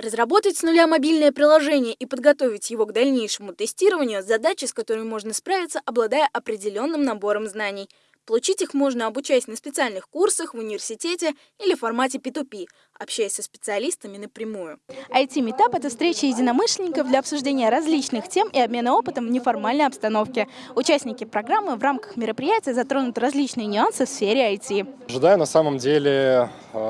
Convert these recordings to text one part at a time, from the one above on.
Разработать с нуля мобильное приложение и подготовить его к дальнейшему тестированию – задача, с которой можно справиться, обладая определенным набором знаний. Получить их можно, обучаясь на специальных курсах в университете или в формате P2P, общаясь со специалистами напрямую. IT-метап – это встреча единомышленников для обсуждения различных тем и обмена опытом в неформальной обстановке. Участники программы в рамках мероприятия затронут различные нюансы в сфере IT. Ожидаю на самом деле э,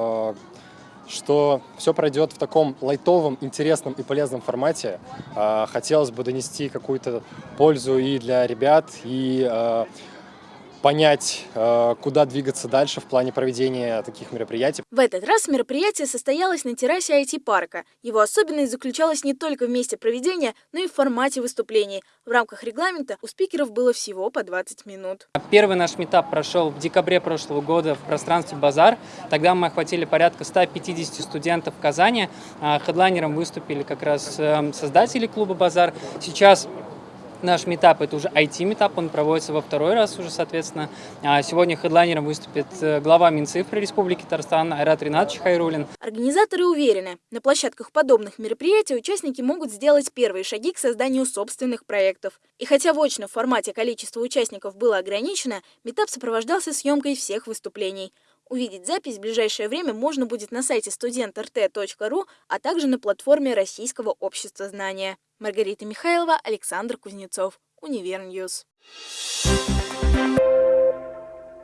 что все пройдет в таком лайтовом, интересном и полезном формате. А, хотелось бы донести какую-то пользу и для ребят, и а, понять, э, куда двигаться дальше в плане проведения таких мероприятий. В этот раз мероприятие состоялось на террасе IT-парка. Его особенность заключалась не только в месте проведения, но и в формате выступлений. В рамках регламента у спикеров было всего по 20 минут. Первый наш митап прошел в декабре прошлого года в пространстве «Базар». Тогда мы охватили порядка 150 студентов в Казани. А хедлайнером выступили как раз эм, создатели клуба «Базар». Сейчас Наш митап – это уже IT-митап, он проводится во второй раз уже, соответственно. А сегодня хедлайнером выступит э, глава Минцифры Республики Татарстан Айрат Ринатович Хайрулин. Организаторы уверены, на площадках подобных мероприятий участники могут сделать первые шаги к созданию собственных проектов. И хотя в очном формате количество участников было ограничено, митап сопровождался съемкой всех выступлений. Увидеть запись в ближайшее время можно будет на сайте studentrt.ru, а также на платформе Российского общества знания. Маргарита Михайлова, Александр Кузнецов, Универ News. Thank you.